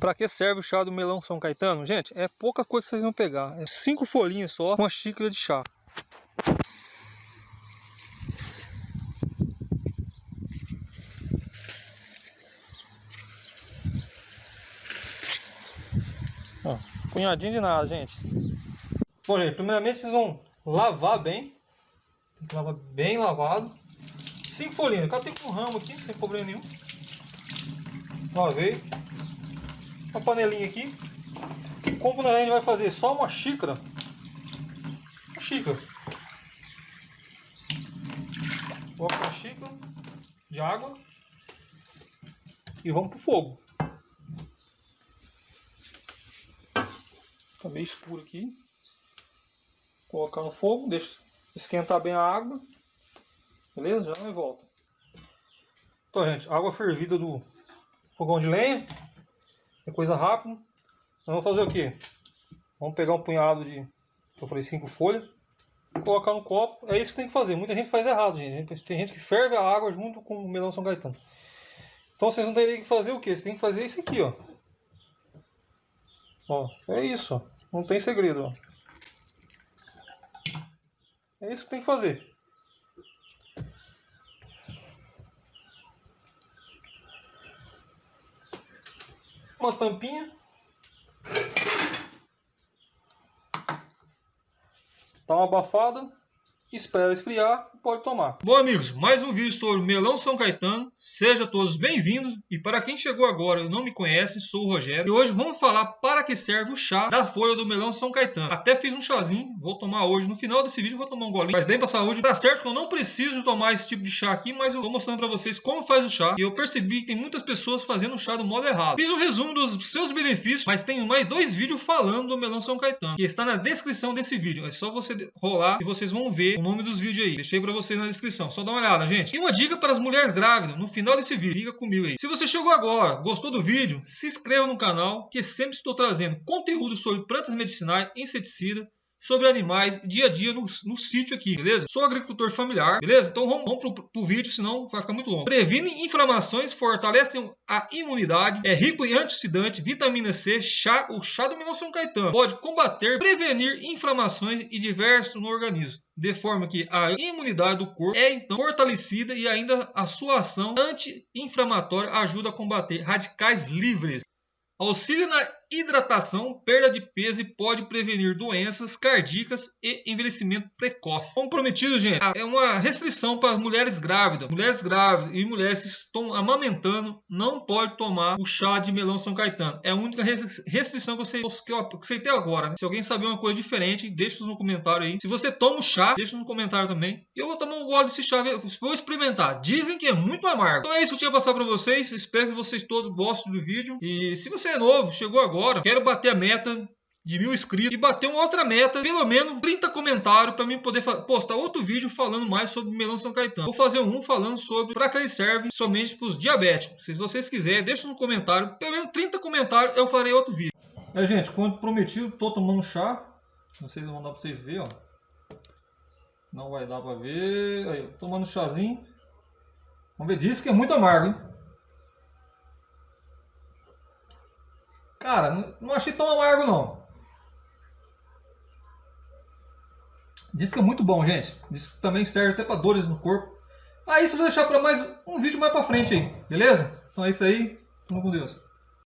Para que serve o chá do melão São Caetano? Gente, é pouca coisa que vocês vão pegar. É cinco folhinhas só, uma xícara de chá. Ó, punhadinho de nada, gente. Bom, gente, primeiramente vocês vão lavar bem. Tem que lavar bem lavado. Cinco folhinhas. O cara tem um ramo aqui, sem problema nenhum. Lavei. Uma panelinha aqui. Como a gente vai fazer só uma xícara. Uma xícara. Coloca uma xícara de água. E vamos pro fogo. Tá meio escuro aqui. Colocar no fogo, deixa esquentar bem a água. Beleza? Já não volta. Então, gente, água fervida do fogão de lenha. É coisa rápida. Vamos fazer o que? Vamos pegar um punhado de, eu falei, cinco folhas. Colocar no copo. É isso que tem que fazer. Muita gente faz errado, gente. Tem gente que ferve a água junto com o melão São Gaetano. Então vocês não teriam que fazer o que? Vocês têm que fazer isso aqui, ó. Ó, é isso. Não tem segredo, ó. É isso que tem que fazer. Uma tampinha. Dá uma abafada espera esfriar e pode tomar. Bom amigos, mais um vídeo sobre melão São Caetano. Sejam todos bem-vindos. E para quem chegou agora e não me conhece, sou o Rogério. E hoje vamos falar para que serve o chá da folha do melão São Caetano. Até fiz um chazinho, vou tomar hoje. No final desse vídeo vou tomar um golinho. Faz bem para a saúde. Tá certo que eu não preciso tomar esse tipo de chá aqui, mas eu vou mostrando para vocês como faz o chá. E eu percebi que tem muitas pessoas fazendo o chá do modo errado. Fiz um resumo dos seus benefícios, mas tenho mais dois vídeos falando do melão São Caetano, que está na descrição desse vídeo. É só você rolar e vocês vão ver o nome dos vídeos aí. Deixei para vocês na descrição. Só dá uma olhada, gente. E uma dica para as mulheres grávidas no final desse vídeo. Fica comigo aí. Se você chegou agora, gostou do vídeo, se inscreva no canal, que sempre estou trazendo conteúdo sobre plantas medicinais, inseticida, sobre animais dia a dia no, no sítio aqui, beleza? Sou agricultor familiar, beleza? Então vamos, vamos pro, pro vídeo, senão vai ficar muito longo. Previne inflamações, fortalece a imunidade, é rico em antioxidante, vitamina C, chá, o chá do Milão São Caetano. Pode combater, prevenir inflamações e diversos no organismo de forma que a imunidade do corpo é então fortalecida e ainda a sua ação anti-inflamatória ajuda a combater radicais livres. Auxilia na hidratação, perda de peso e pode prevenir doenças cardíacas e envelhecimento precoce. Comprometido, gente, é uma restrição para mulheres grávidas. Mulheres grávidas e mulheres que estão amamentando não pode tomar o chá de melão São Caetano. É a única restrição que, você, que eu aceitei agora. Né? Se alguém saber uma coisa diferente, deixa no comentário aí. Se você toma o chá, deixa no comentário também. Eu vou tomar um gole desse chá, vou experimentar. Dizem que é muito amargo. Então é isso que eu tinha passar para vocês. Espero que vocês todos gostem do vídeo. E se você é novo, chegou agora, agora, quero bater a meta de mil inscritos e bater uma outra meta, pelo menos 30 comentários para mim poder postar outro vídeo falando mais sobre melão São Caetano. Vou fazer um falando sobre para que ele serve somente para os diabéticos. Se vocês quiserem, deixa no comentário, pelo menos 30 comentários eu farei outro vídeo. É, gente, como prometido, tô tomando chá. Não sei se vão dar para vocês verem, ó. Não vai dar para ver. Aí, tomando chazinho. Vamos ver, diz que é muito amargo, hein? Cara, não achei tão amargo não. Diz que é muito bom, gente. Diz que também serve até para dores no corpo. Ah, isso eu vou deixar para mais um vídeo mais para frente aí, beleza? Então é isso aí. Tamo com Deus.